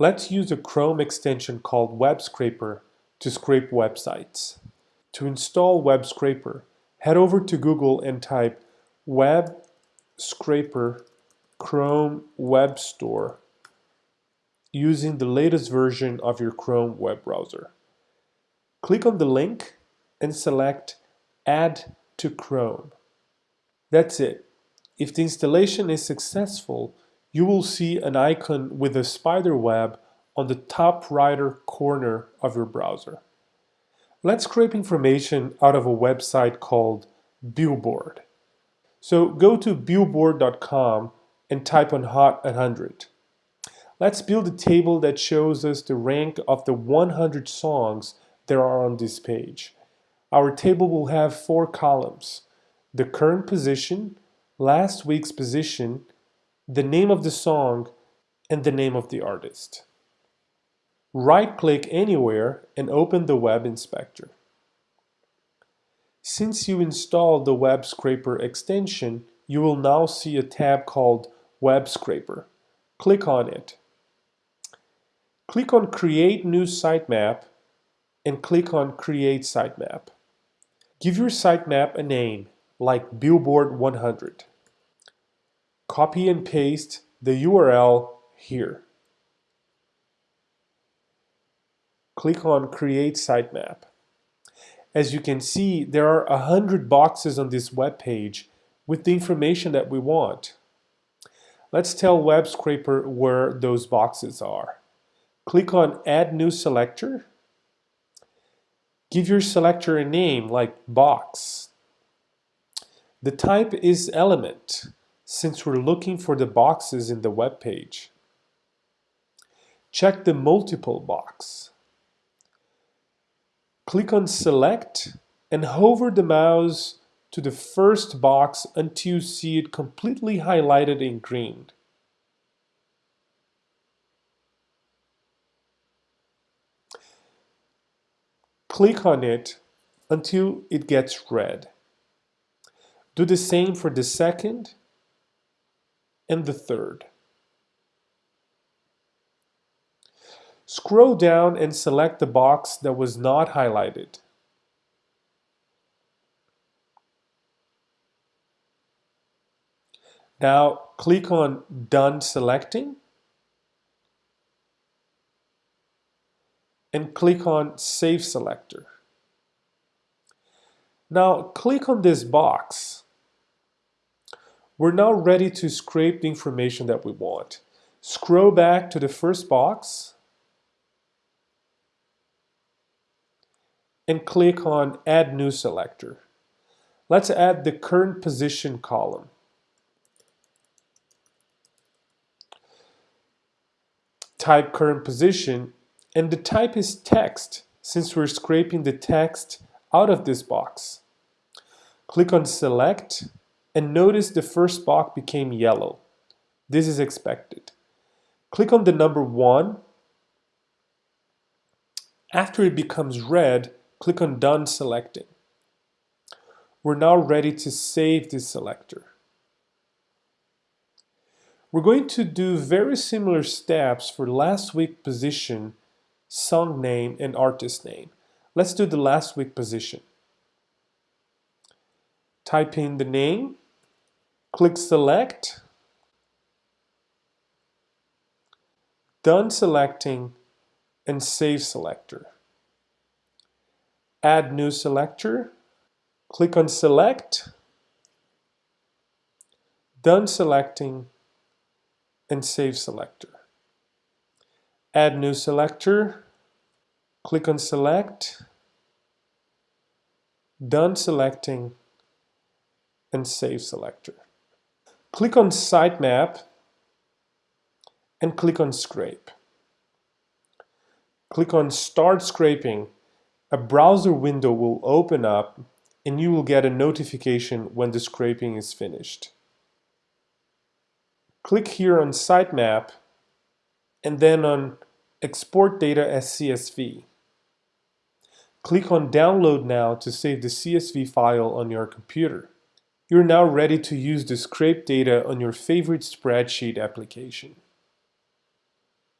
Let's use a Chrome extension called Web Scraper to scrape websites. To install Web Scraper, head over to Google and type Web Scraper Chrome Web Store using the latest version of your Chrome web browser. Click on the link and select Add to Chrome. That's it. If the installation is successful, you will see an icon with a spider web on the top right corner of your browser. Let's scrape information out of a website called Billboard. So go to billboard.com and type on Hot 100. Let's build a table that shows us the rank of the 100 songs there are on this page. Our table will have four columns, the current position, last week's position, the name of the song, and the name of the artist. Right-click anywhere and open the Web Inspector. Since you installed the Web Scraper extension, you will now see a tab called Web Scraper. Click on it. Click on Create New Sitemap and click on Create Sitemap. Give your sitemap a name, like Billboard 100. Copy and paste the URL here. Click on Create Sitemap. As you can see, there are a hundred boxes on this web page with the information that we want. Let's tell Web Scraper where those boxes are. Click on Add New Selector. Give your selector a name like Box. The type is Element since we're looking for the boxes in the web page. Check the multiple box. Click on Select and hover the mouse to the first box until you see it completely highlighted in green. Click on it until it gets red. Do the same for the second and the third. Scroll down and select the box that was not highlighted. Now click on Done Selecting and click on Save Selector. Now click on this box we're now ready to scrape the information that we want. Scroll back to the first box and click on Add New Selector. Let's add the current position column. Type current position and the type is text since we're scraping the text out of this box. Click on Select and notice the first box became yellow. This is expected. Click on the number 1. After it becomes red, click on Done Selecting. We're now ready to save this selector. We're going to do very similar steps for last week position, song name, and artist name. Let's do the last week position. Type in the name, Click Select. Done selecting and Save Selector. Add New Selector. Click on Select. Done selecting and Save Selector. Add New Selector. Click on Select. Done selecting and Save Selector. Click on Sitemap and click on Scrape. Click on Start Scraping. A browser window will open up and you will get a notification when the scraping is finished. Click here on Sitemap and then on Export Data as CSV. Click on Download Now to save the CSV file on your computer. You're now ready to use the scrape data on your favorite spreadsheet application.